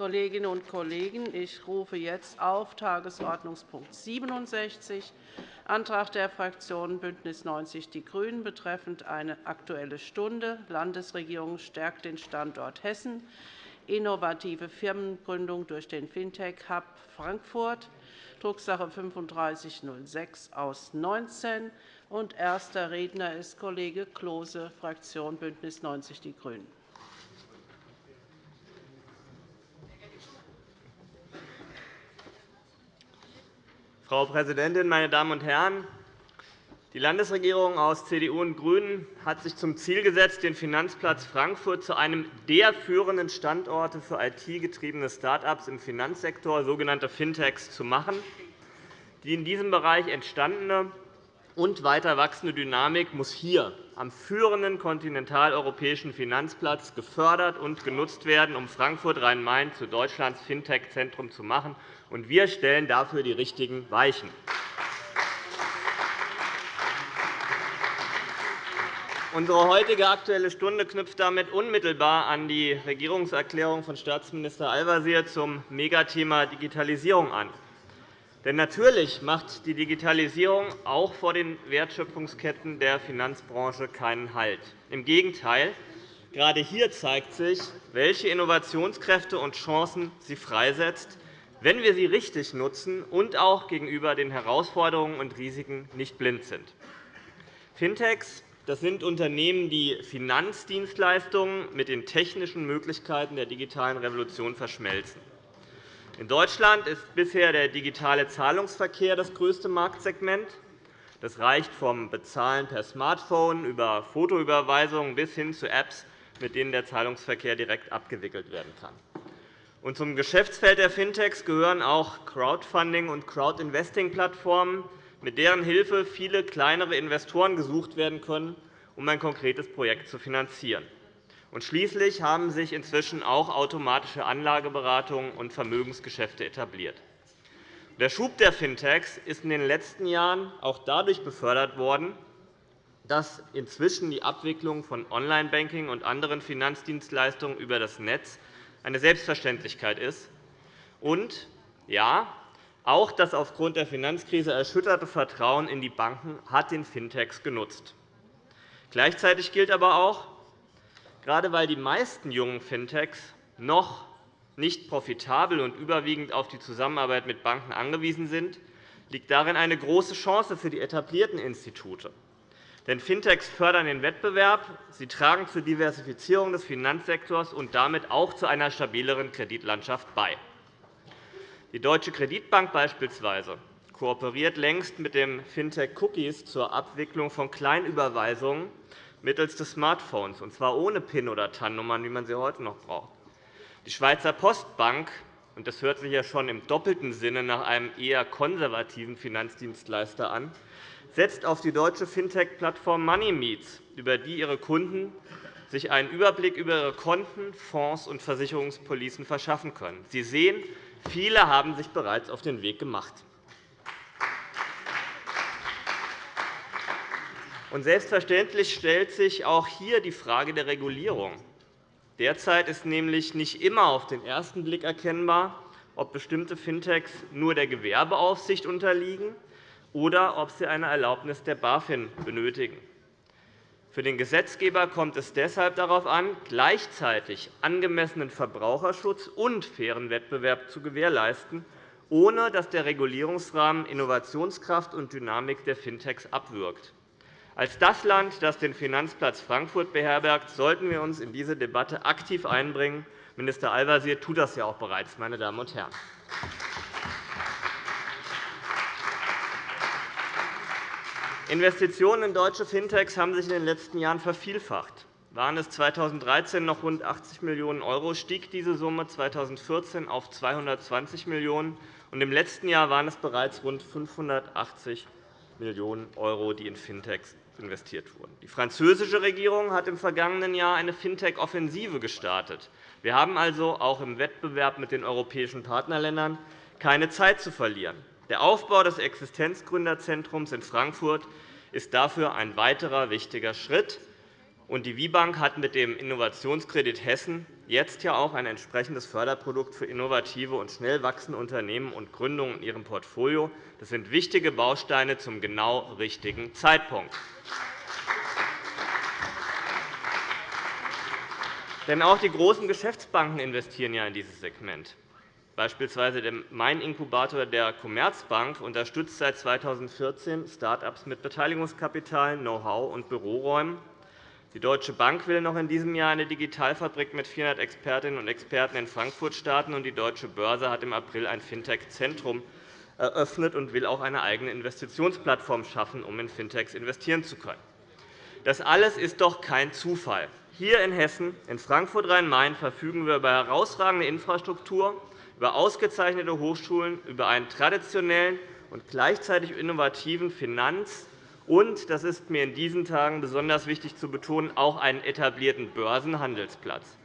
Kolleginnen und Kollegen, ich rufe jetzt auf Tagesordnungspunkt 67, Antrag der Fraktionen BÜNDNIS 90 die GRÜNEN betreffend eine Aktuelle Stunde. Landesregierung stärkt den Standort Hessen, innovative Firmengründung durch den Fintech-Hub Frankfurt, Drucksache 3506 aus 19. erster Redner ist Kollege Klose, Fraktion BÜNDNIS 90 die GRÜNEN. Frau Präsidentin, meine Damen und Herren! Die Landesregierung aus CDU und GRÜNEN hat sich zum Ziel gesetzt, den Finanzplatz Frankfurt zu einem der führenden Standorte für IT-getriebene Start-ups im Finanzsektor, sogenannte Fintechs, zu machen. Die in diesem Bereich entstandene und weiter wachsende Dynamik muss hier am führenden kontinentaleuropäischen Finanzplatz gefördert und genutzt werden, um Frankfurt Rhein-Main zu Deutschlands Fintech-Zentrum zu machen und wir stellen dafür die richtigen Weichen. Unsere heutige Aktuelle Stunde knüpft damit unmittelbar an die Regierungserklärung von Staatsminister Al-Wazir zum Megathema Digitalisierung an. Denn natürlich macht die Digitalisierung auch vor den Wertschöpfungsketten der Finanzbranche keinen Halt. Im Gegenteil, gerade hier zeigt sich, welche Innovationskräfte und Chancen sie freisetzt, wenn wir sie richtig nutzen und auch gegenüber den Herausforderungen und Risiken nicht blind sind. Fintechs das sind Unternehmen, die Finanzdienstleistungen mit den technischen Möglichkeiten der digitalen Revolution verschmelzen. In Deutschland ist bisher der digitale Zahlungsverkehr das größte Marktsegment. Das reicht vom Bezahlen per Smartphone über Fotoüberweisungen bis hin zu Apps, mit denen der Zahlungsverkehr direkt abgewickelt werden kann. Und zum Geschäftsfeld der Fintechs gehören auch Crowdfunding- und Crowdinvesting-Plattformen, mit deren Hilfe viele kleinere Investoren gesucht werden können, um ein konkretes Projekt zu finanzieren. Und schließlich haben sich inzwischen auch automatische Anlageberatungen und Vermögensgeschäfte etabliert. Der Schub der Fintechs ist in den letzten Jahren auch dadurch befördert worden, dass inzwischen die Abwicklung von Online-Banking und anderen Finanzdienstleistungen über das Netz eine Selbstverständlichkeit ist. Und ja, auch das aufgrund der Finanzkrise erschütterte Vertrauen in die Banken hat den Fintechs genutzt. Gleichzeitig gilt aber auch, gerade weil die meisten jungen Fintechs noch nicht profitabel und überwiegend auf die Zusammenarbeit mit Banken angewiesen sind, liegt darin eine große Chance für die etablierten Institute. Denn Fintechs fördern den Wettbewerb, sie tragen zur Diversifizierung des Finanzsektors und damit auch zu einer stabileren Kreditlandschaft bei. Die Deutsche Kreditbank beispielsweise kooperiert längst mit dem Fintech Cookies zur Abwicklung von Kleinüberweisungen mittels des Smartphones, und zwar ohne PIN- oder TAN-Nummern, wie man sie heute noch braucht. Die Schweizer Postbank und das hört sich ja schon im doppelten Sinne nach einem eher konservativen Finanzdienstleister an, setzt auf die deutsche Fintech-Plattform MoneyMeets, über die ihre Kunden sich einen Überblick über ihre Konten, Fonds und Versicherungspolicen verschaffen können. Sie sehen, Viele haben sich bereits auf den Weg gemacht. Und selbstverständlich stellt sich auch hier die Frage der Regulierung. Derzeit ist nämlich nicht immer auf den ersten Blick erkennbar, ob bestimmte Fintechs nur der Gewerbeaufsicht unterliegen oder ob sie eine Erlaubnis der BaFin benötigen. Für den Gesetzgeber kommt es deshalb darauf an, gleichzeitig angemessenen Verbraucherschutz und fairen Wettbewerb zu gewährleisten, ohne dass der Regulierungsrahmen Innovationskraft und Dynamik der Fintechs abwirkt. Als das Land, das den Finanzplatz Frankfurt beherbergt, sollten wir uns in diese Debatte aktiv einbringen. Minister Al-Wazir tut das ja auch bereits. Meine Damen und Herren. Investitionen in deutsche Fintechs haben sich in den letzten Jahren vervielfacht. Waren es 2013 noch rund 80 Millionen €, stieg diese Summe 2014 auf 220 Millionen €, im letzten Jahr waren es bereits rund 580 Millionen €, die in Fintechs investiert wurden. Die französische Regierung hat im vergangenen Jahr eine Fintech-Offensive gestartet. Wir haben also auch im Wettbewerb mit den europäischen Partnerländern keine Zeit zu verlieren. Der Aufbau des Existenzgründerzentrums in Frankfurt ist dafür ein weiterer wichtiger Schritt. Und die WIBank hat mit dem Innovationskredit Hessen jetzt ja auch ein entsprechendes Förderprodukt für innovative und schnell wachsende Unternehmen und Gründungen in ihrem Portfolio. Das sind wichtige Bausteine zum genau richtigen Zeitpunkt. Denn auch die großen Geschäftsbanken investieren ja in dieses Segment. Beispielsweise der Main-Inkubator der Commerzbank unterstützt seit 2014 Start-ups mit Beteiligungskapital, Know-how und Büroräumen. Die Deutsche Bank will noch in diesem Jahr eine Digitalfabrik mit 400 Expertinnen und Experten in Frankfurt starten, und die Deutsche Börse hat im April ein Fintech-Zentrum eröffnet und will auch eine eigene Investitionsplattform schaffen, um in Fintechs investieren zu können. Das alles ist doch kein Zufall. Hier in Hessen, in Frankfurt-Rhein-Main, verfügen wir über herausragende Infrastruktur, über ausgezeichnete Hochschulen, über einen traditionellen und gleichzeitig innovativen Finanz- und, das ist mir in diesen Tagen besonders wichtig zu betonen, auch einen etablierten Börsenhandelsplatz.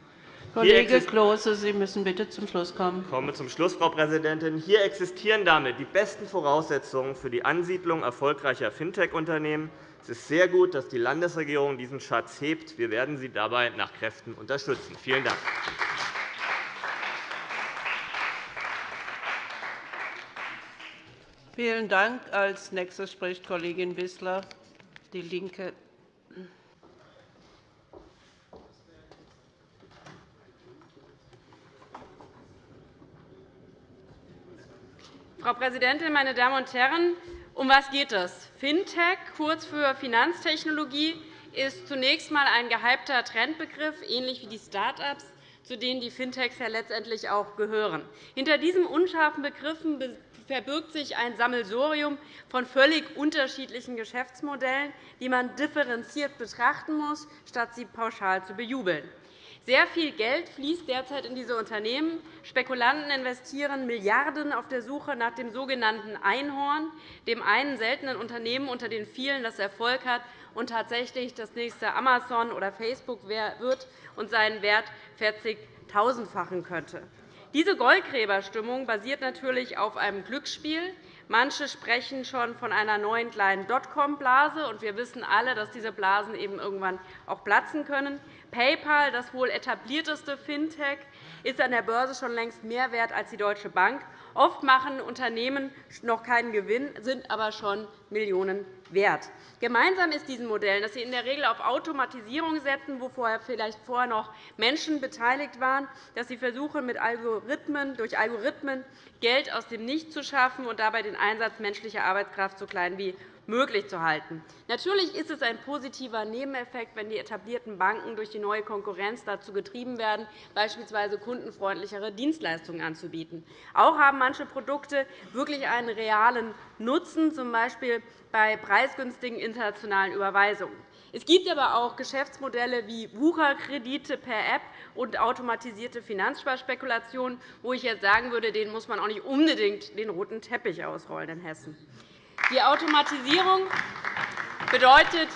Kollege Klose, Sie müssen bitte zum Schluss kommen. Ich komme zum Schluss, Frau Präsidentin. Hier existieren damit die besten Voraussetzungen für die Ansiedlung erfolgreicher Fintech-Unternehmen es ist sehr gut, dass die Landesregierung diesen Schatz hebt. Wir werden Sie dabei nach Kräften unterstützen. Vielen Dank. Vielen Dank. Als nächste spricht Kollegin Wissler, DIE LINKE. Frau Präsidentin, meine Damen und Herren! Um was geht es? Fintech, kurz für Finanztechnologie, ist zunächst einmal ein gehypter Trendbegriff, ähnlich wie die Start-ups, zu denen die Fintechs ja letztendlich auch gehören. Hinter diesen unscharfen Begriffen verbirgt sich ein Sammelsurium von völlig unterschiedlichen Geschäftsmodellen, die man differenziert betrachten muss, statt sie pauschal zu bejubeln. Sehr viel Geld fließt derzeit in diese Unternehmen. Spekulanten investieren Milliarden auf der Suche nach dem sogenannten Einhorn, dem einen seltenen Unternehmen unter den vielen, das Erfolg hat und tatsächlich das nächste Amazon oder Facebook wird und seinen Wert 40.000-fachen könnte. Diese Goldgräberstimmung basiert natürlich auf einem Glücksspiel. Manche sprechen schon von einer neuen kleinen Dotcom-Blase. Wir wissen alle, dass diese Blasen eben irgendwann auch platzen können. PayPal, das wohl etablierteste Fintech, ist an der Börse schon längst mehr wert als die Deutsche Bank. Oft machen Unternehmen noch keinen Gewinn, sind aber schon Millionen wert. Gemeinsam ist diesen Modellen, dass sie in der Regel auf Automatisierung setzen, wo vielleicht vorher noch Menschen beteiligt waren, dass sie versuchen, mit Algorithmen, durch Algorithmen Geld aus dem Nichts zu schaffen und dabei den Einsatz menschlicher Arbeitskraft so klein wie möglich zu halten. Natürlich ist es ein positiver Nebeneffekt, wenn die etablierten Banken durch die neue Konkurrenz dazu getrieben werden, beispielsweise kundenfreundlichere Dienstleistungen anzubieten. Auch haben manche Produkte wirklich einen realen Nutzen, z. B. bei preisgünstigen internationalen Überweisungen. Es gibt aber auch Geschäftsmodelle wie Wucherkredite per App und automatisierte Finanzsparspekulationen, wo ich jetzt sagen würde, denen muss man auch nicht unbedingt den roten Teppich ausrollen in Hessen. Die Automatisierung bedeutet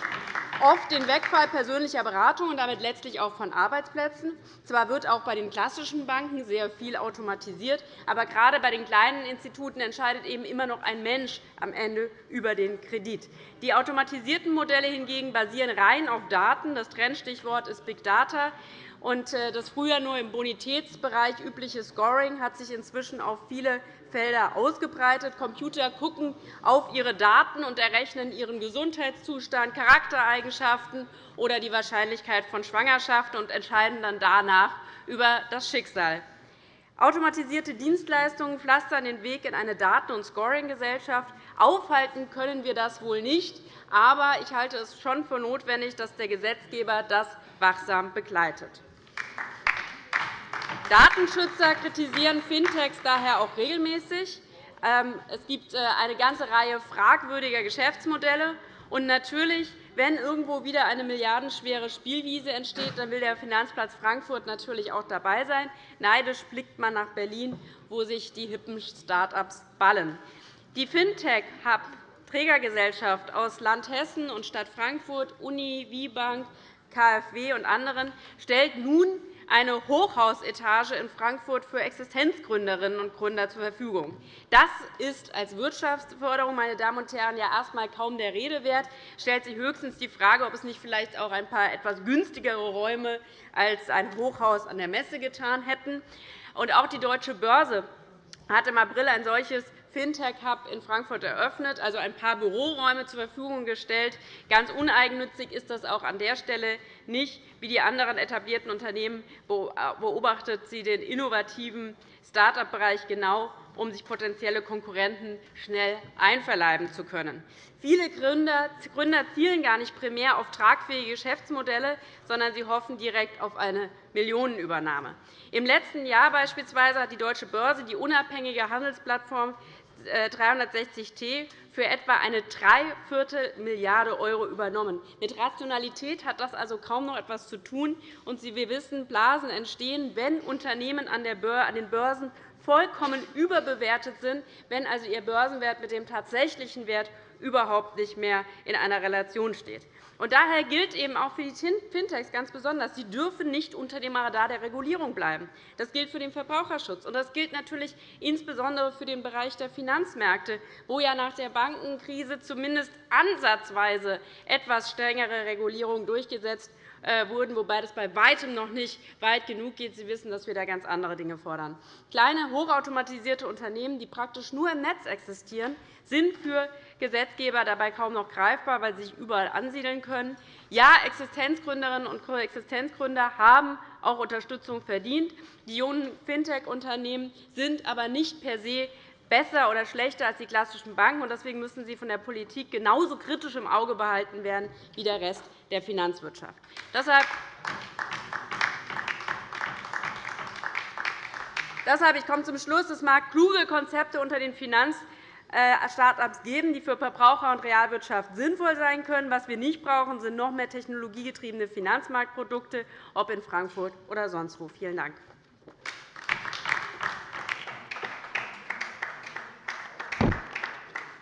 oft den Wegfall persönlicher Beratung und damit letztlich auch von Arbeitsplätzen. Zwar wird auch bei den klassischen Banken sehr viel automatisiert, aber gerade bei den kleinen Instituten entscheidet eben immer noch ein Mensch am Ende über den Kredit. Die automatisierten Modelle hingegen basieren rein auf Daten. Das Trendstichwort ist Big Data. Äh, das früher nur im Bonitätsbereich übliche Scoring hat sich inzwischen auf viele Felder ausgebreitet. Computer gucken auf ihre Daten und errechnen ihren Gesundheitszustand, Charaktereigenschaften oder die Wahrscheinlichkeit von Schwangerschaft und entscheiden dann danach über das Schicksal. Automatisierte Dienstleistungen pflastern den Weg in eine Daten- und Scoring-Gesellschaft. Aufhalten können wir das wohl nicht, aber ich halte es schon für notwendig, dass der Gesetzgeber das wachsam begleitet. Datenschützer kritisieren Fintechs daher auch regelmäßig. Ähm, es gibt äh, eine ganze Reihe fragwürdiger Geschäftsmodelle. Und natürlich, wenn irgendwo wieder eine milliardenschwere Spielwiese entsteht, dann will der Finanzplatz Frankfurt natürlich auch dabei sein. Neidisch blickt man nach Berlin, wo sich die hippen Start-ups ballen. Die Fintech-Hub Trägergesellschaft aus Land Hessen und Stadt Frankfurt, Uni, WIBank, KfW und anderen stellt nun eine Hochhausetage in Frankfurt für Existenzgründerinnen und Gründer zur Verfügung. Das ist als Wirtschaftsförderung, meine Damen und Herren, ja erst einmal kaum der Rede wert. Es stellt sich höchstens die Frage, ob es nicht vielleicht auch ein paar etwas günstigere Räume als ein Hochhaus an der Messe getan hätten. auch die Deutsche Börse hat im April ein solches Fintech-Hub in Frankfurt eröffnet, also ein paar Büroräume zur Verfügung gestellt. Ganz uneigennützig ist das auch an der Stelle nicht. Wie die anderen etablierten Unternehmen beobachtet sie den innovativen Start-up-Bereich genau, um sich potenzielle Konkurrenten schnell einverleiben zu können. Viele Gründer zielen gar nicht primär auf tragfähige Geschäftsmodelle, sondern sie hoffen direkt auf eine Millionenübernahme. Im letzten Jahr beispielsweise hat die Deutsche Börse die unabhängige Handelsplattform 360T äh, für etwa eine Dreiviertel Milliarde € übernommen. Mit Rationalität hat das also kaum noch etwas zu tun. Und wir wissen, Blasen entstehen, wenn Unternehmen an den Börsen vollkommen überbewertet sind, wenn also ihr Börsenwert mit dem tatsächlichen Wert überhaupt nicht mehr in einer Relation steht. Daher gilt eben auch für die Fintechs ganz besonders, sie dürfen nicht unter dem Radar der Regulierung bleiben. Das gilt für den Verbraucherschutz, und das gilt natürlich insbesondere für den Bereich der Finanzmärkte, wo ja nach der Bankenkrise zumindest ansatzweise etwas strengere Regulierungen durchgesetzt wurden, wobei das bei weitem noch nicht weit genug geht. Sie wissen, dass wir da ganz andere Dinge fordern. Kleine, hochautomatisierte Unternehmen, die praktisch nur im Netz existieren, sind für Gesetzgeber dabei kaum noch greifbar, weil sie sich überall ansiedeln können. Ja, Existenzgründerinnen und Existenzgründer haben auch Unterstützung verdient. Die jungen Fintech-Unternehmen sind aber nicht per se besser oder schlechter als die klassischen Banken. Deswegen müssen sie von der Politik genauso kritisch im Auge behalten werden wie der Rest der Finanzwirtschaft. Deshalb Deshalb, ich komme zum Schluss. Es mag kluge Konzepte unter den Finanz-Start-ups geben, die für Verbraucher und Realwirtschaft sinnvoll sein können. Was wir nicht brauchen, sind noch mehr technologiegetriebene Finanzmarktprodukte, ob in Frankfurt oder sonst wo. Vielen Dank.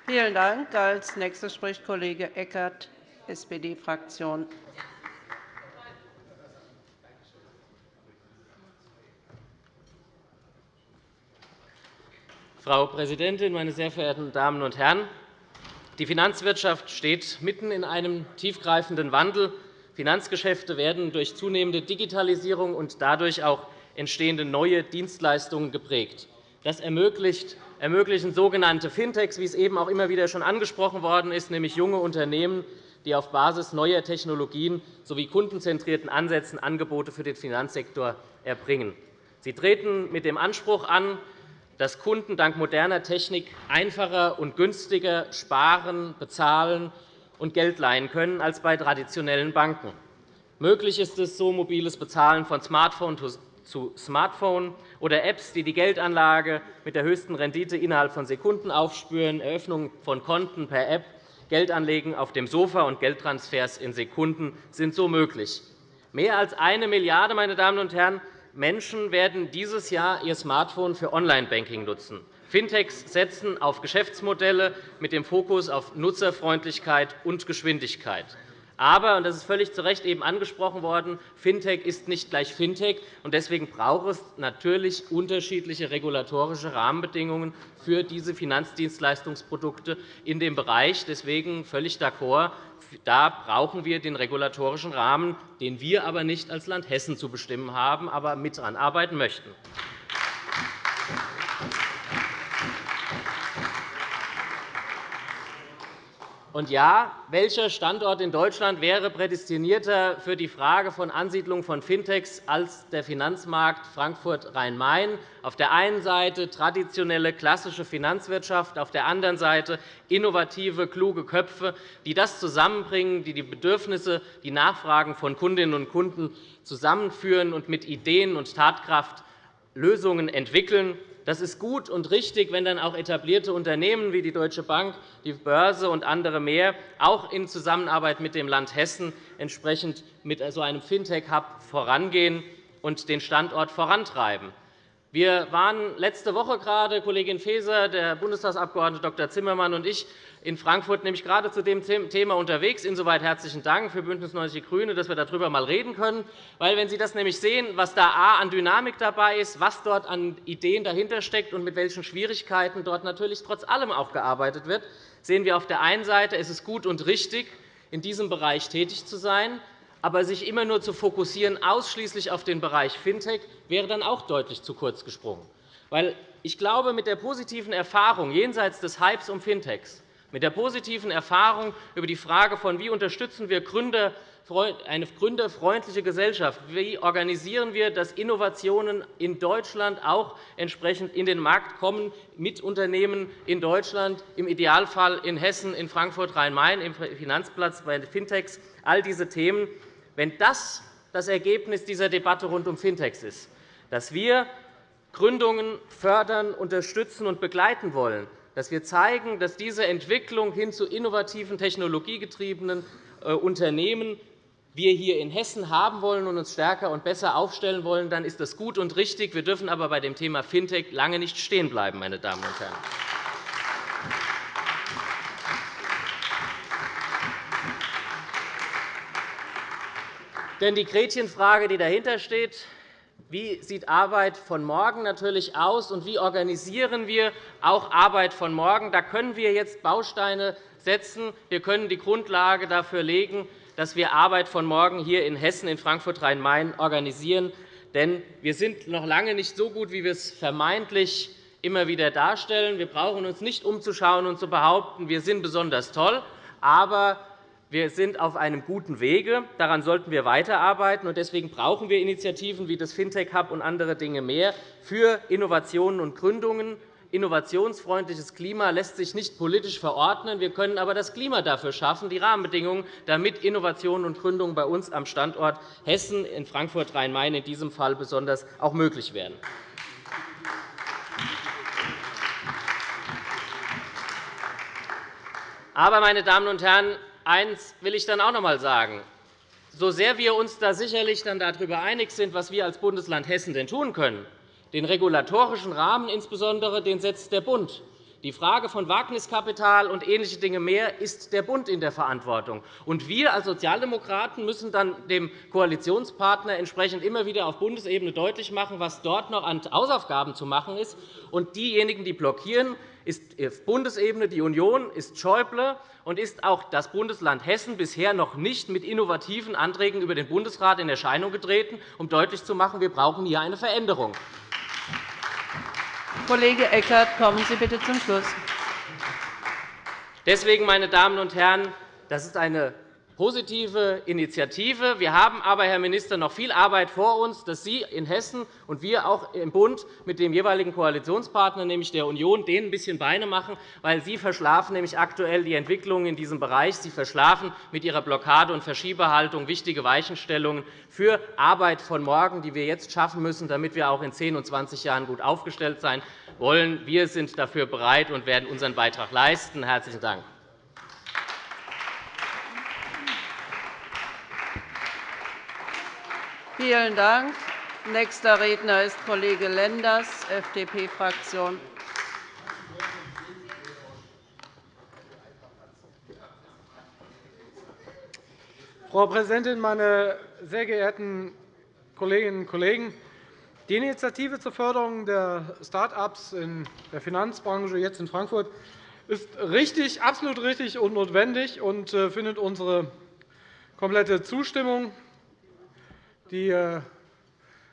Vielen Dank. Als nächster spricht Kollege Eckert, SPD-Fraktion. Frau Präsidentin, meine sehr verehrten Damen und Herren! Die Finanzwirtschaft steht mitten in einem tiefgreifenden Wandel. Finanzgeschäfte werden durch zunehmende Digitalisierung und dadurch auch entstehende neue Dienstleistungen geprägt. Das ermöglichen sogenannte Fintechs, wie es eben auch immer wieder schon angesprochen worden ist, nämlich junge Unternehmen, die auf Basis neuer Technologien sowie kundenzentrierten Ansätzen Angebote für den Finanzsektor erbringen. Sie treten mit dem Anspruch an, dass Kunden dank moderner Technik einfacher und günstiger sparen, bezahlen und Geld leihen können als bei traditionellen Banken. Möglich ist es, so mobiles Bezahlen von Smartphone zu Smartphone oder Apps, die die Geldanlage mit der höchsten Rendite innerhalb von Sekunden aufspüren, Eröffnung von Konten per App, Geldanlegen auf dem Sofa und Geldtransfers in Sekunden sind so möglich. Mehr als eine Milliarde meine Damen und Herren, Menschen werden dieses Jahr ihr Smartphone für Online-Banking nutzen. Fintechs setzen auf Geschäftsmodelle mit dem Fokus auf Nutzerfreundlichkeit und Geschwindigkeit. Aber, und das ist völlig zu Recht eben angesprochen worden, Fintech ist nicht gleich Fintech. und Deswegen braucht es natürlich unterschiedliche regulatorische Rahmenbedingungen für diese Finanzdienstleistungsprodukte in dem Bereich. Deswegen völlig d'accord. Da brauchen wir den regulatorischen Rahmen, den wir aber nicht als Land Hessen zu bestimmen haben, aber mit daran arbeiten möchten. Und ja, welcher Standort in Deutschland wäre prädestinierter für die Frage von Ansiedlung von Fintechs als der Finanzmarkt Frankfurt-Rhein-Main? Auf der einen Seite traditionelle, klassische Finanzwirtschaft, auf der anderen Seite innovative, kluge Köpfe, die das zusammenbringen, die die Bedürfnisse, die Nachfragen von Kundinnen und Kunden zusammenführen und mit Ideen und Tatkraft Lösungen entwickeln. Das ist gut und richtig, wenn dann auch etablierte Unternehmen wie die Deutsche Bank, die Börse und andere mehr auch in Zusammenarbeit mit dem Land Hessen entsprechend mit so einem Fintech-Hub vorangehen und den Standort vorantreiben. Wir waren letzte Woche gerade, Kollegin Faeser, der Bundestagsabgeordnete Dr. Zimmermann und ich, in Frankfurt nämlich gerade zu dem Thema unterwegs. Insoweit herzlichen Dank für BÜNDNIS 90 die GRÜNEN, dass wir darüber einmal reden können. Weil, wenn Sie das nämlich sehen, was da A an Dynamik dabei ist, was dort an Ideen dahinter steckt und mit welchen Schwierigkeiten dort natürlich trotz allem auch gearbeitet wird, sehen wir auf der einen Seite, es ist gut und richtig, in diesem Bereich tätig zu sein. Aber sich immer nur zu fokussieren, ausschließlich auf den Bereich Fintech, wäre dann auch deutlich zu kurz gesprungen. Weil ich glaube, mit der positiven Erfahrung jenseits des Hypes um Fintechs, mit der positiven Erfahrung über die Frage von, wie unterstützen wir Gründer, eine gründerfreundliche Gesellschaft, wie organisieren wir, dass Innovationen in Deutschland auch entsprechend in den Markt kommen, mit Unternehmen in Deutschland, im Idealfall in Hessen, in Frankfurt, Rhein-Main, im Finanzplatz, bei den Fintechs, all diese Themen. Wenn das das Ergebnis dieser Debatte rund um Fintechs ist, dass wir Gründungen fördern, unterstützen und begleiten wollen, dass wir zeigen, dass diese Entwicklung hin zu innovativen, technologiegetriebenen äh, Unternehmen wir hier in Hessen haben wollen und uns stärker und besser aufstellen wollen, dann ist das gut und richtig. Wir dürfen aber bei dem Thema Fintech lange nicht stehen bleiben, meine Damen und Herren. Denn die Gretchenfrage, die dahinter steht, wie sieht Arbeit von morgen natürlich aus, und wie organisieren wir auch Arbeit von morgen? Da können wir jetzt Bausteine setzen. Wir können die Grundlage dafür legen, dass wir Arbeit von morgen hier in Hessen, in Frankfurt-Rhein-Main organisieren. Denn wir sind noch lange nicht so gut, wie wir es vermeintlich immer wieder darstellen. Wir brauchen uns nicht umzuschauen und zu behaupten, wir sind besonders toll. Aber wir sind auf einem guten Wege. Daran sollten wir weiterarbeiten. Deswegen brauchen wir Initiativen wie das Fintech Hub und andere Dinge mehr für Innovationen und Gründungen. Innovationsfreundliches Klima lässt sich nicht politisch verordnen. Wir können aber das Klima dafür schaffen, die Rahmenbedingungen, damit Innovationen und Gründungen bei uns am Standort Hessen in Frankfurt-Rhein-Main in diesem Fall besonders auch möglich werden. Aber, meine Damen und Herren, Eines will ich dann auch noch einmal sagen. So sehr wir uns da sicherlich dann darüber einig sind, was wir als Bundesland Hessen denn tun können, den regulatorischen Rahmen insbesondere den setzt der Bund. Die Frage von Wagniskapital und ähnliche Dinge mehr ist der Bund in der Verantwortung. Und wir als Sozialdemokraten müssen dann dem Koalitionspartner entsprechend immer wieder auf Bundesebene deutlich machen, was dort noch an Hausaufgaben zu machen ist. Und diejenigen, die blockieren, ist auf Bundesebene die Union, ist Schäuble und ist auch das Bundesland Hessen bisher noch nicht mit innovativen Anträgen über den Bundesrat in Erscheinung getreten, um deutlich zu machen, wir brauchen hier eine Veränderung. Kollege Eckert, kommen Sie bitte zum Schluss. Deswegen, meine Damen und Herren, das ist eine positive Initiative. Wir haben aber, Herr Minister, noch viel Arbeit vor uns, dass Sie in Hessen und wir auch im Bund mit dem jeweiligen Koalitionspartner, nämlich der Union, denen ein bisschen Beine machen, weil Sie verschlafen nämlich aktuell die Entwicklung in diesem Bereich. Sie verschlafen mit Ihrer Blockade- und Verschiebehaltung wichtige Weichenstellungen für Arbeit von morgen, die wir jetzt schaffen müssen, damit wir auch in 10 und 20 Jahren gut aufgestellt sein wollen. Wir sind dafür bereit und werden unseren Beitrag leisten. – Herzlichen Dank. Vielen Dank. Nächster Redner ist Kollege Lenders, FDP-Fraktion. Frau Präsidentin, meine sehr geehrten Kolleginnen und Kollegen! Die Initiative zur Förderung der Start-ups in der Finanzbranche jetzt in Frankfurt ist richtig, absolut richtig und notwendig und äh, findet unsere komplette Zustimmung. Äh,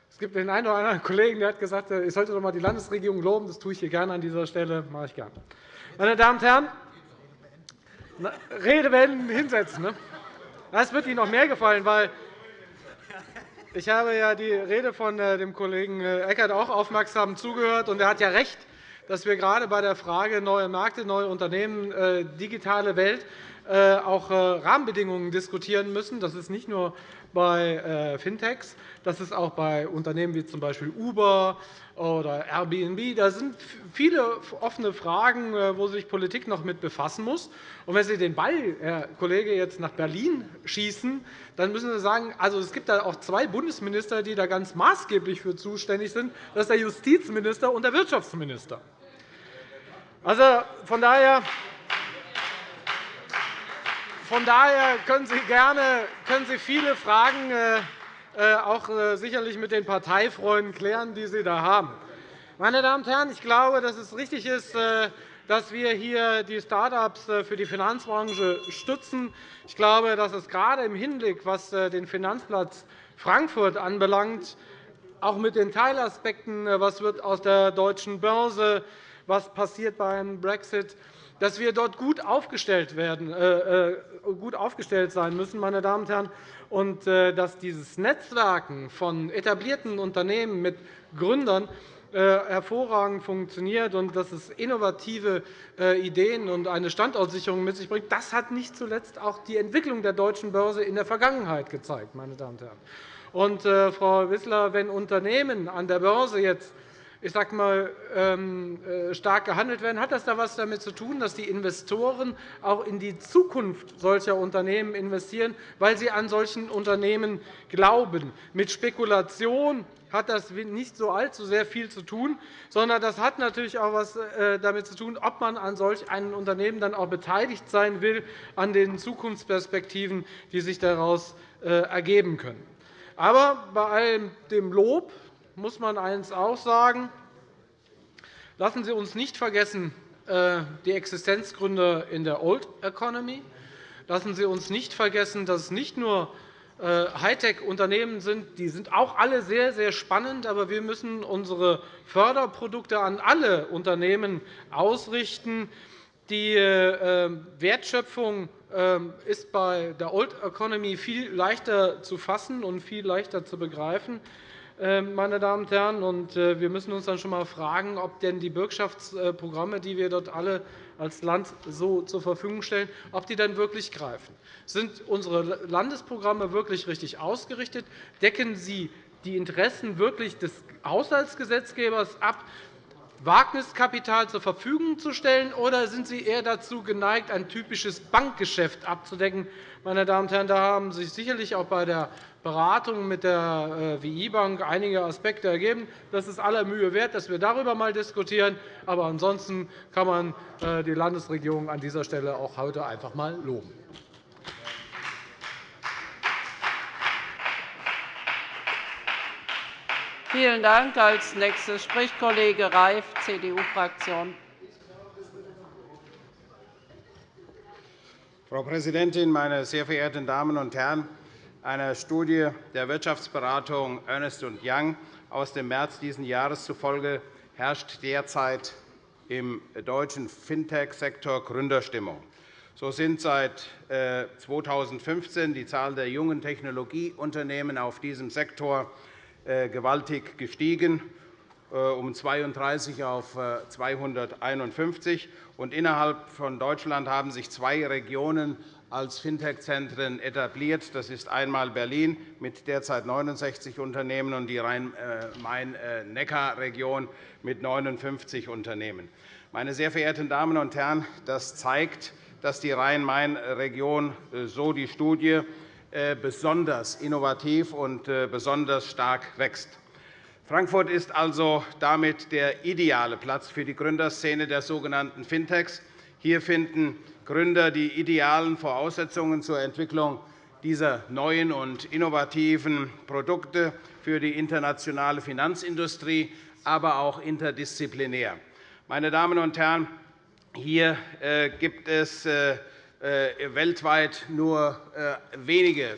es gibt den einen oder anderen Kollegen, der hat gesagt, äh, ich sollte doch einmal die Landesregierung loben. Das tue ich hier gerne an dieser Stelle. Das mache ich gerne. Meine Damen und Herren, Redewenden hinsetzen. Ne? Das wird Ihnen noch mehr gefallen, weil ich habe ja die Rede von äh, dem Kollegen Eckert auch aufmerksam zugehört. Und er hat ja recht, dass wir gerade bei der Frage neue Märkte, neue Unternehmen, digitale Welt auch Rahmenbedingungen diskutieren müssen. Das ist nicht nur bei Fintechs. Das ist auch bei Unternehmen wie z. B. Uber oder Airbnb. Da sind viele offene Fragen, wo sich Politik noch mit befassen muss. Und wenn Sie den Ball, Herr Kollege, jetzt nach Berlin schießen, dann müssen Sie sagen, also es gibt da auch zwei Bundesminister, die da ganz maßgeblich für zuständig sind. Das ist der Justizminister und der Wirtschaftsminister. Also, von daher von daher können Sie gerne können Sie viele Fragen äh, auch äh, sicherlich mit den Parteifreunden klären, die Sie da haben. Meine Damen und Herren, ich glaube, dass es richtig ist, äh, dass wir hier die Start-ups für die Finanzbranche stützen. Ich glaube, dass es gerade im Hinblick, was den Finanzplatz Frankfurt anbelangt, auch mit den Teilaspekten, was wird aus der deutschen Börse, was passiert beim Brexit, dass wir dort gut aufgestellt, werden, äh, äh, gut aufgestellt sein müssen, meine Damen und Herren, und äh, dass dieses Netzwerken von etablierten Unternehmen mit Gründern äh, hervorragend funktioniert und dass es innovative äh, Ideen und eine Standortsicherung mit sich bringt. Das hat nicht zuletzt auch die Entwicklung der deutschen Börse in der Vergangenheit gezeigt. Meine Damen und Herren. Und, Frau Wissler, wenn Unternehmen an der Börse jetzt ich sage mal, ähm, äh, stark gehandelt werden, hat das da etwas damit zu tun, dass die Investoren auch in die Zukunft solcher Unternehmen investieren, weil sie an solchen Unternehmen glauben. Mit Spekulation hat das nicht so allzu sehr viel zu tun, sondern das hat natürlich auch etwas äh, damit zu tun, ob man an solch einem Unternehmen dann auch beteiligt sein will an den Zukunftsperspektiven, die sich daraus äh, ergeben können. Aber bei all dem Lob muss man eines auch sagen. Lassen Sie uns nicht vergessen äh, die Existenzgründe in der Old Economy. Lassen Sie uns nicht vergessen, dass es nicht nur äh, Hightech-Unternehmen sind. Die sind auch alle sehr, sehr spannend. Aber wir müssen unsere Förderprodukte an alle Unternehmen ausrichten. Die äh, Wertschöpfung ist bei der Old Economy viel leichter zu fassen und viel leichter zu begreifen. Ähm, meine Damen und Herren. Und äh, wir müssen uns dann schon einmal fragen, ob denn die Bürgschaftsprogramme, die wir dort alle als Land so zur Verfügung stellen, ob die dann wirklich greifen. Sind unsere Landesprogramme wirklich richtig ausgerichtet? Decken sie die Interessen wirklich des Haushaltsgesetzgebers ab? Wagniskapital zur Verfügung zu stellen, oder sind Sie eher dazu geneigt, ein typisches Bankgeschäft abzudecken? Meine Damen und Herren, da haben sich sicherlich auch bei der Beratung mit der äh, WI-Bank einige Aspekte ergeben. Das ist aller Mühe wert, dass wir darüber einmal diskutieren. Aber ansonsten kann man äh, die Landesregierung an dieser Stelle auch heute einfach einmal loben. Vielen Dank. Als nächster spricht Kollege Reif, CDU-Fraktion. Frau Präsidentin, meine sehr verehrten Damen und Herren! Einer Studie der Wirtschaftsberatung Ernst Young aus dem März dieses Jahres zufolge herrscht derzeit im deutschen Fintech-Sektor Gründerstimmung. So sind seit 2015 äh, die Zahl der jungen Technologieunternehmen auf diesem Sektor äh, gewaltig gestiegen, um 32 auf 251. Innerhalb von Deutschland haben sich zwei Regionen als Fintech-Zentren etabliert. Das ist einmal Berlin mit derzeit 69 Unternehmen und die Rhein-Main-Neckar-Region mit 59 Unternehmen. Meine sehr verehrten Damen und Herren, das zeigt, dass die Rhein-Main-Region, äh, so die Studie, äh, besonders innovativ und äh, besonders stark wächst. Frankfurt ist also damit der ideale Platz für die Gründerszene der sogenannten Fintechs. Hier finden Gründer die idealen Voraussetzungen zur Entwicklung dieser neuen und innovativen Produkte für die internationale Finanzindustrie, aber auch interdisziplinär. Meine Damen und Herren, hier äh, gibt es äh, äh, weltweit nur wenige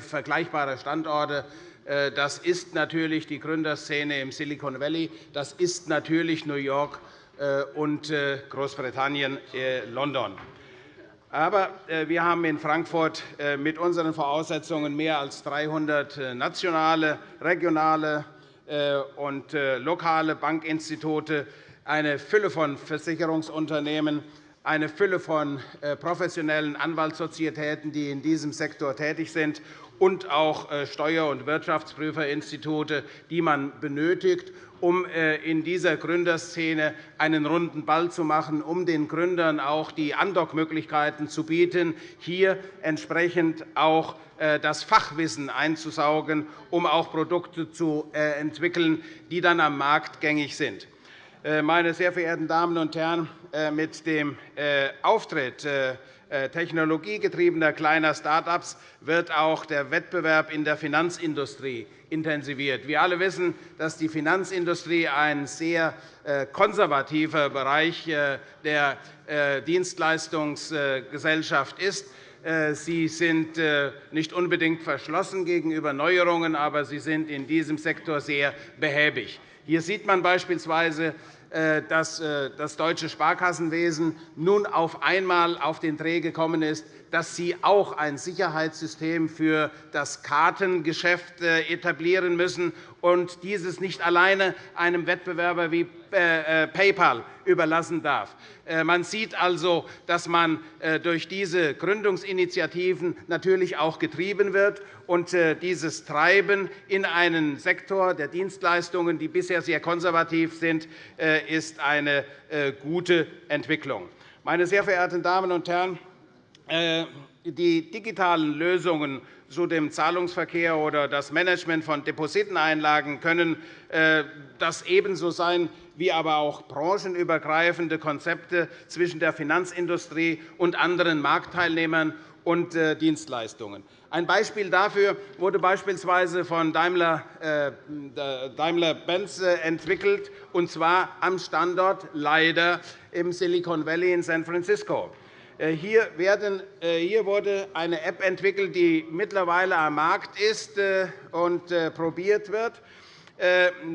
vergleichbare Standorte. Das ist natürlich die Gründerszene im Silicon Valley. Das ist natürlich New York äh, und äh, Großbritannien, äh, London. Aber wir haben in Frankfurt mit unseren Voraussetzungen mehr als 300 nationale, regionale und lokale Bankinstitute, eine Fülle von Versicherungsunternehmen, eine Fülle von äh, professionellen Anwaltssozietäten, die in diesem Sektor tätig sind, und auch äh, Steuer- und Wirtschaftsprüferinstitute, die man benötigt, um äh, in dieser Gründerszene einen runden Ball zu machen, um den Gründern auch die Andockmöglichkeiten zu bieten, hier entsprechend auch das Fachwissen einzusaugen, um auch Produkte zu entwickeln, die dann am Markt gängig sind. Meine sehr verehrten Damen und Herren, mit dem Auftritt technologiegetriebener kleiner Start-ups wird auch der Wettbewerb in der Finanzindustrie intensiviert. Wir alle wissen, dass die Finanzindustrie ein sehr konservativer Bereich der Dienstleistungsgesellschaft ist. Sie sind nicht unbedingt verschlossen gegenüber Neuerungen, aber sie sind in diesem Sektor sehr behäbig. Hier sieht man beispielsweise, äh, dass äh, das deutsche Sparkassenwesen nun auf einmal auf den Dreh gekommen ist, dass sie auch ein Sicherheitssystem für das Kartengeschäft äh, etablieren müssen und dieses nicht alleine einem Wettbewerber wie PayPal überlassen darf. Man sieht also, dass man durch diese Gründungsinitiativen natürlich auch getrieben wird. Und dieses Treiben in einen Sektor der Dienstleistungen, die bisher sehr konservativ sind, ist eine gute Entwicklung. Meine sehr verehrten Damen und Herren, äh, die digitalen Lösungen zu dem Zahlungsverkehr oder das Management von Depositeneinlagen können äh, das ebenso sein wie aber auch branchenübergreifende Konzepte zwischen der Finanzindustrie und anderen Marktteilnehmern und äh, Dienstleistungen. Ein Beispiel dafür wurde beispielsweise von Daimler-Benz entwickelt, und zwar am Standort leider im Silicon Valley in San Francisco. Äh, hier, äh, wurde eine App entwickelt, die mittlerweile am Markt ist äh, und probiert wird,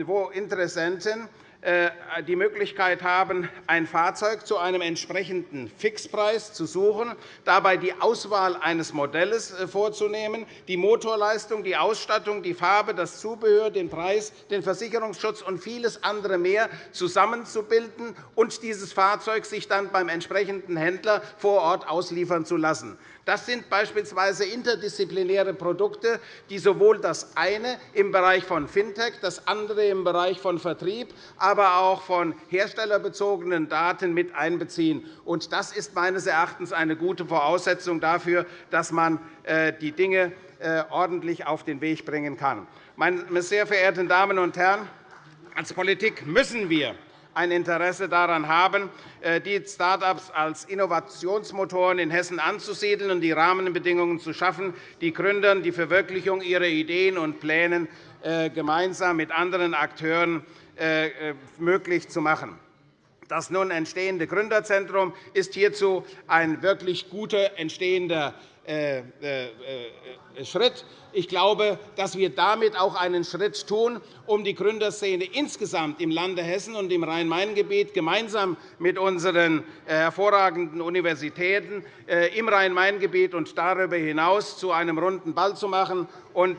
wo Interessenten die Möglichkeit haben, ein Fahrzeug zu einem entsprechenden Fixpreis zu suchen, dabei die Auswahl eines Modells äh, vorzunehmen, die Motorleistung, die Ausstattung, die Farbe, das Zubehör, den Preis, den Versicherungsschutz und vieles andere mehr zusammenzubilden und dieses Fahrzeug sich dann beim entsprechenden Händler vor Ort ausliefern zu lassen. Das sind beispielsweise interdisziplinäre Produkte, die sowohl das eine im Bereich von Fintech, das andere im Bereich von Vertrieb, aber auch von herstellerbezogenen Daten mit einbeziehen. Das ist meines Erachtens eine gute Voraussetzung dafür, dass man äh, die Dinge äh, ordentlich auf den Weg bringen kann. Meine sehr verehrten Damen und Herren, als Politik müssen wir ein Interesse daran haben, äh, die Start-ups als Innovationsmotoren in Hessen anzusiedeln und die Rahmenbedingungen zu schaffen, die Gründern die Verwirklichung ihrer Ideen und Pläne äh, gemeinsam mit anderen Akteuren äh, möglich zu machen. Das nun entstehende Gründerzentrum ist hierzu ein wirklich guter entstehender Schritt. Ich glaube, dass wir damit auch einen Schritt tun, um die Gründerszene insgesamt im Lande Hessen und im Rhein-Main-Gebiet gemeinsam mit unseren äh, hervorragenden Universitäten äh, im Rhein-Main-Gebiet und darüber hinaus zu einem runden Ball zu machen.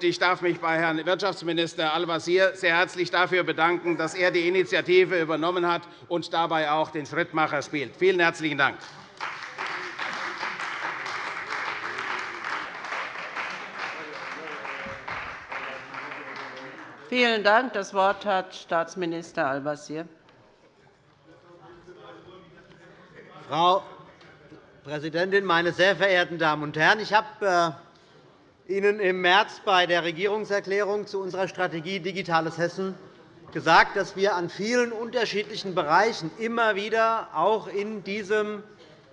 Ich darf mich bei Herrn Wirtschaftsminister Al-Wazir sehr herzlich dafür bedanken, dass er die Initiative übernommen hat und dabei auch den Schrittmacher spielt. Vielen herzlichen Dank. Vielen Dank. Das Wort hat Staatsminister Al-Wazir. Frau Präsidentin, meine sehr verehrten Damen und Herren! Ich habe äh, Ihnen im März bei der Regierungserklärung zu unserer Strategie Digitales Hessen gesagt, dass wir an vielen unterschiedlichen Bereichen immer wieder auch in diesem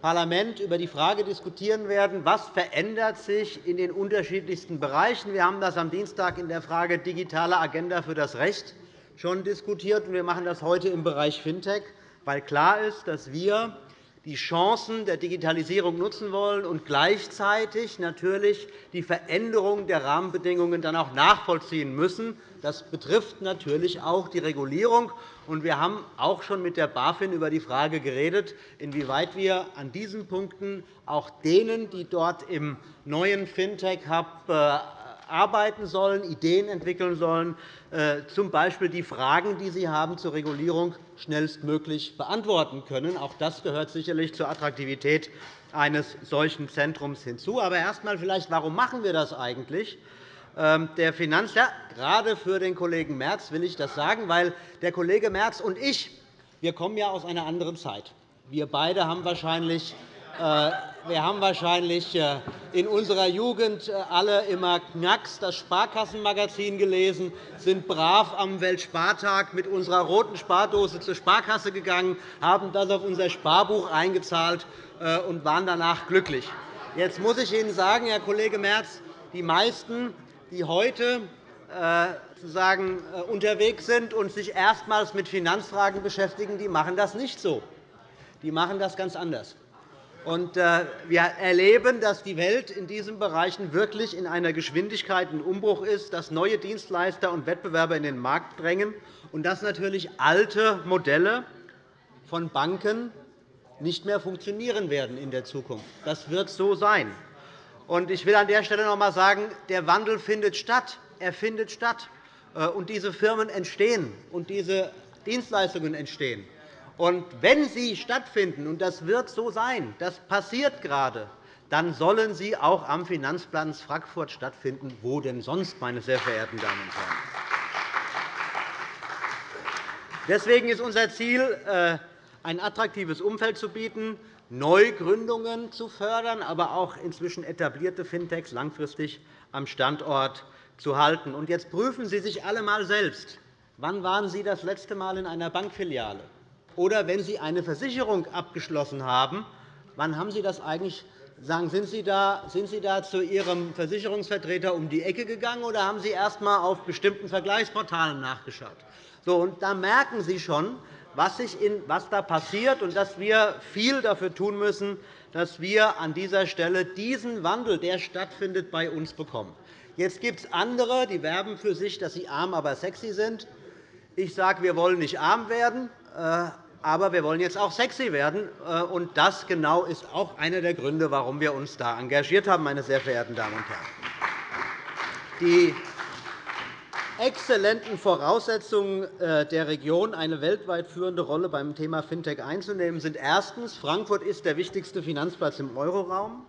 Parlament über die Frage diskutieren werden, was verändert sich in den unterschiedlichsten Bereichen. Wir haben das am Dienstag in der Frage Digitale Agenda für das Recht schon diskutiert. Wir machen das heute im Bereich Fintech, weil klar ist, dass wir die Chancen der Digitalisierung nutzen wollen und gleichzeitig natürlich die Veränderung der Rahmenbedingungen dann auch nachvollziehen müssen. Das betrifft natürlich auch die Regulierung. Wir haben auch schon mit der BaFin über die Frage geredet, inwieweit wir an diesen Punkten auch denen, die dort im neuen Fintech-Hub äh, arbeiten sollen, Ideen entwickeln sollen, z. B. die Fragen, die Sie haben zur Regulierung schnellstmöglich beantworten können. Auch das gehört sicherlich zur Attraktivität eines solchen Zentrums hinzu. Aber erst einmal vielleicht, warum machen wir das eigentlich? Ähm, der Finanz ja, gerade für den Kollegen Merz will ich das sagen, weil der Kollege Merz und ich wir kommen ja aus einer anderen Zeit. Wir beide haben wahrscheinlich äh, wir haben wahrscheinlich äh, in unserer Jugend äh, alle immer Knacks, das Sparkassenmagazin gelesen, sind brav am Weltspartag mit unserer roten Spardose zur Sparkasse gegangen, haben das auf unser Sparbuch eingezahlt und waren danach glücklich. Jetzt muss ich Ihnen sagen, Herr Kollege Merz, die meisten, die heute sozusagen unterwegs sind und sich erstmals mit Finanzfragen beschäftigen, die machen das nicht so. Die machen das ganz anders. Äh, wir erleben, dass die Welt in diesen Bereichen wirklich in einer Geschwindigkeit ein Umbruch ist, dass neue Dienstleister und Wettbewerber in den Markt drängen und dass natürlich alte Modelle von Banken nicht mehr funktionieren werden in der Zukunft. Das wird so sein. Ich will an der Stelle noch einmal sagen, der Wandel findet statt. Er findet statt. Äh, und diese Firmen entstehen, und diese Dienstleistungen entstehen. Und wenn sie stattfinden, und das wird so sein, das passiert gerade, dann sollen sie auch am Finanzplatz Frankfurt stattfinden. Wo denn sonst, meine sehr verehrten Damen und Herren? Deswegen ist unser Ziel, äh, ein attraktives Umfeld zu bieten, Neugründungen zu fördern, aber auch inzwischen etablierte Fintechs langfristig am Standort zu halten. Und jetzt prüfen Sie sich alle einmal selbst. Wann waren Sie das letzte Mal in einer Bankfiliale? Oder wenn Sie eine Versicherung abgeschlossen haben, wann haben Sie das eigentlich sagen, sind Sie, da, sind Sie da zu Ihrem Versicherungsvertreter um die Ecke gegangen, oder haben Sie erst einmal auf bestimmten Vergleichsportalen nachgeschaut? So, und da merken Sie schon, was, in, was da passiert und dass wir viel dafür tun müssen, dass wir an dieser Stelle diesen Wandel, der stattfindet, bei uns bekommen. Jetzt gibt es andere, die werben für sich, dass sie arm, aber sexy sind. Ich sage, wir wollen nicht arm werden. Äh, aber wir wollen jetzt auch sexy werden. Äh, und das genau ist auch einer der Gründe, warum wir uns da engagiert haben, meine sehr verehrten Damen und Herren. Die exzellenten Voraussetzungen äh, der Region, eine weltweit führende Rolle beim Thema Fintech einzunehmen, sind erstens. Frankfurt ist der wichtigste Finanzplatz im Euroraum.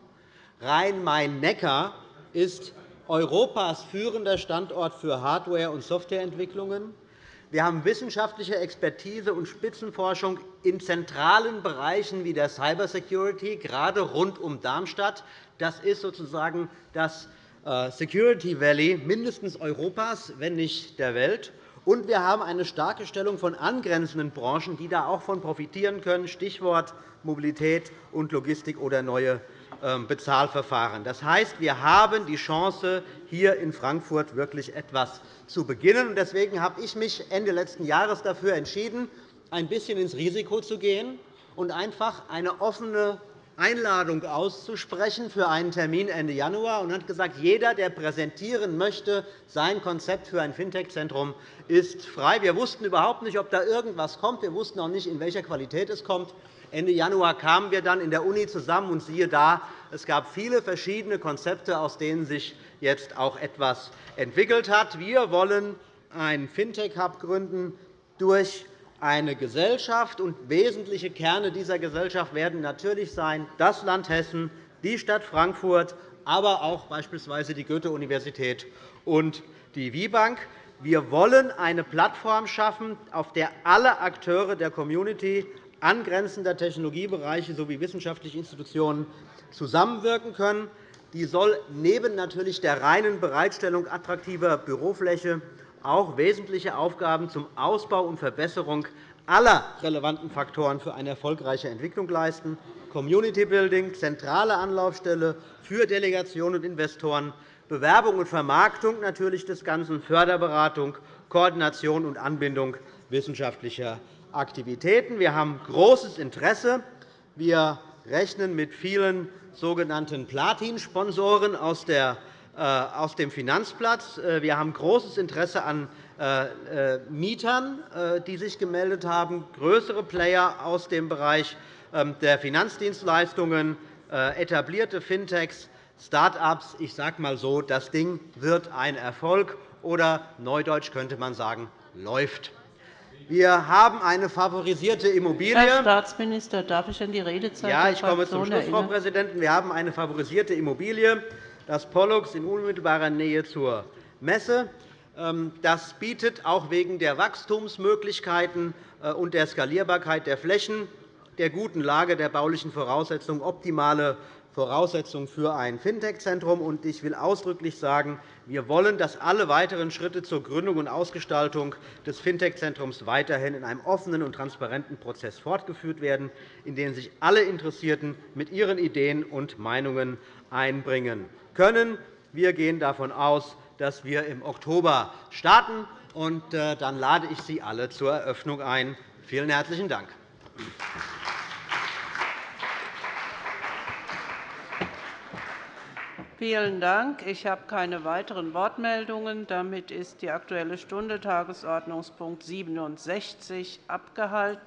Rhein-Main-Neckar ist Europas führender Standort für Hardware- und Softwareentwicklungen. Wir haben wissenschaftliche Expertise und Spitzenforschung in zentralen Bereichen wie der Cybersecurity, gerade rund um Darmstadt. Das ist sozusagen das Security Valley mindestens Europas, wenn nicht der Welt. Und wir haben eine starke Stellung von angrenzenden Branchen, die da auch von profitieren können, Stichwort Mobilität und Logistik oder neue ähm, Bezahlverfahren. Das heißt, wir haben die Chance, hier in Frankfurt wirklich etwas zu beginnen. Deswegen habe ich mich Ende letzten Jahres dafür entschieden, ein bisschen ins Risiko zu gehen und einfach eine offene Einladung auszusprechen für einen Termin Ende Januar und hat gesagt, jeder, der präsentieren möchte, sein Konzept für ein Fintech-Zentrum ist frei. Wir wussten überhaupt nicht, ob da irgendwas kommt. Wir wussten auch nicht, in welcher Qualität es kommt. Ende Januar kamen wir dann in der Uni zusammen, und siehe da, es gab viele verschiedene Konzepte, aus denen sich jetzt auch etwas entwickelt hat. Wir wollen einen Fintech-Hub gründen durch eine Gesellschaft. Und wesentliche Kerne dieser Gesellschaft werden natürlich sein das Land Hessen, die Stadt Frankfurt, aber auch beispielsweise die Goethe-Universität und die WIBank. Wir wollen eine Plattform schaffen, auf der alle Akteure der Community angrenzender Technologiebereiche sowie wissenschaftliche Institutionen zusammenwirken können. Die soll neben natürlich der reinen Bereitstellung attraktiver Bürofläche auch wesentliche Aufgaben zum Ausbau und Verbesserung aller relevanten Faktoren für eine erfolgreiche Entwicklung leisten. Community Building, zentrale Anlaufstelle für Delegationen und Investoren, Bewerbung und Vermarktung natürlich des Ganzen, Förderberatung, Koordination und Anbindung wissenschaftlicher Aktivitäten. Wir haben großes Interesse. Wir rechnen mit vielen sogenannten Platin-Sponsoren äh, aus dem Finanzplatz. Äh, wir haben großes Interesse an äh, Mietern, die sich gemeldet haben, größere Player aus dem Bereich ähm, der Finanzdienstleistungen, etablierte Fintechs, Start-ups. Ich sage mal so, das Ding wird ein Erfolg, oder neudeutsch könnte man sagen, läuft. Wir haben eine favorisierte Immobilie. Herr Staatsminister, darf ich an die Redezeit Ja, ich komme zum Schluss, Frau? Präsidentin. Wir haben eine favorisierte Immobilie, das Pollux in unmittelbarer Nähe zur Messe. Ähm, das bietet auch wegen der Wachstumsmöglichkeiten äh, und der Skalierbarkeit der Flächen, der guten Lage der baulichen Voraussetzungen optimale Voraussetzungen für ein Fintech-Zentrum. Ich will ausdrücklich sagen, wir wollen, dass alle weiteren Schritte zur Gründung und Ausgestaltung des Fintech-Zentrums weiterhin in einem offenen und transparenten Prozess fortgeführt werden, in dem sich alle Interessierten mit ihren Ideen und Meinungen einbringen können. Wir gehen davon aus, dass wir im Oktober starten. Und äh, dann lade ich Sie alle zur Eröffnung ein. Vielen herzlichen Dank. Vielen Dank. Ich habe keine weiteren Wortmeldungen. Damit ist die Aktuelle Stunde Tagesordnungspunkt 67 abgehalten.